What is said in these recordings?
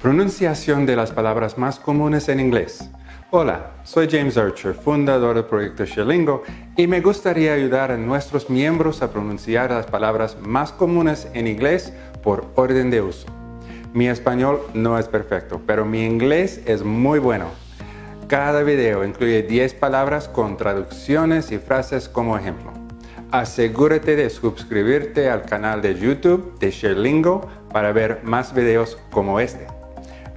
Pronunciación de las palabras más comunes en inglés. Hola, soy James Archer, fundador del proyecto Sherlingo, y me gustaría ayudar a nuestros miembros a pronunciar las palabras más comunes en inglés por orden de uso. Mi español no es perfecto, pero mi inglés es muy bueno. Cada video incluye 10 palabras con traducciones y frases como ejemplo. Asegúrate de suscribirte al canal de YouTube de Sherlingo para ver más videos como este.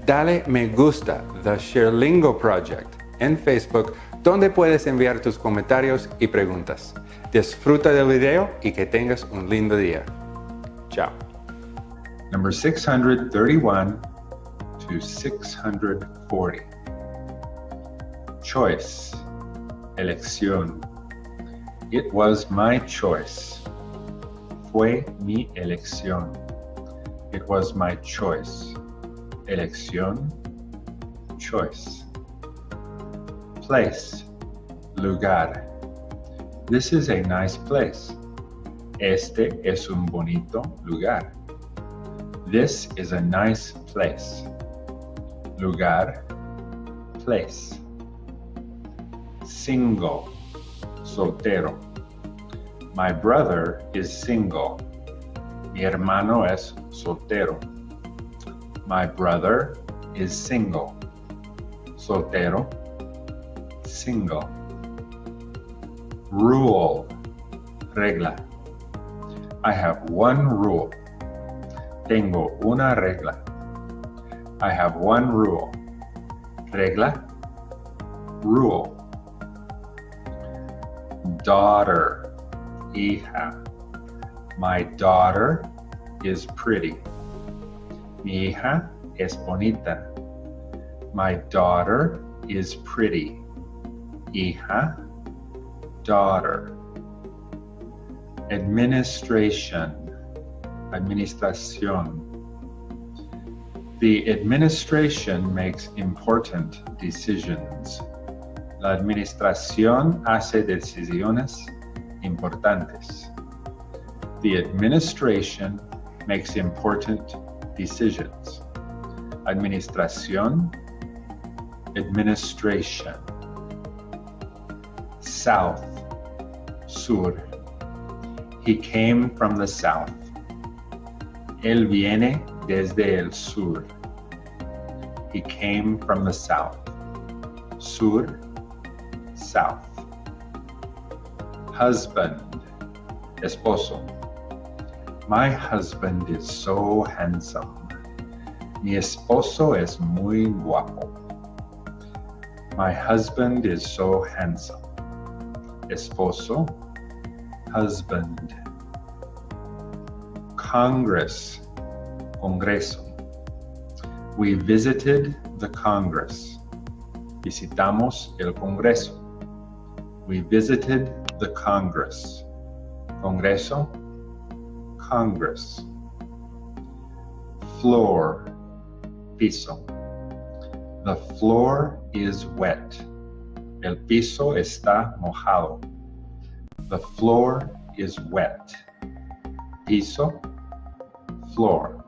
Dale me gusta The Sherlingo Project en Facebook donde puedes enviar tus comentarios y preguntas. Disfruta del video y que tengas un lindo día. Chao. Number 631 to 640. Choice. Elección. It was my choice. Fue mi elección. It was my choice. Elección. Choice. Place. Lugar. This is a nice place. Este es un bonito lugar. This is a nice place. Lugar. Place. Single. Soltero. My brother is single. Mi hermano es soltero. My brother is single. Soltero. Single. Rule. Regla. I have one rule. Tengo una regla. I have one rule. Regla. Rule. Daughter. Hija. My daughter is pretty. Mi hija es bonita. My daughter is pretty. Hija, daughter. Administration, administración. The administration makes important decisions. La administración hace decisiones importantes. The administration makes important decisions. Administración, administration. South, sur. He came from the south. Él viene desde el sur. He came from the south. Sur, south. Husband, esposo. My husband is so handsome. Mi esposo es muy guapo. My husband is so handsome. Esposo, husband. Congress, Congreso. We visited the Congress. Visitamos el Congreso. We visited the Congress. Congreso, Congress. Floor, piso. The floor is wet. El piso está mojado. The floor is wet. Piso, floor.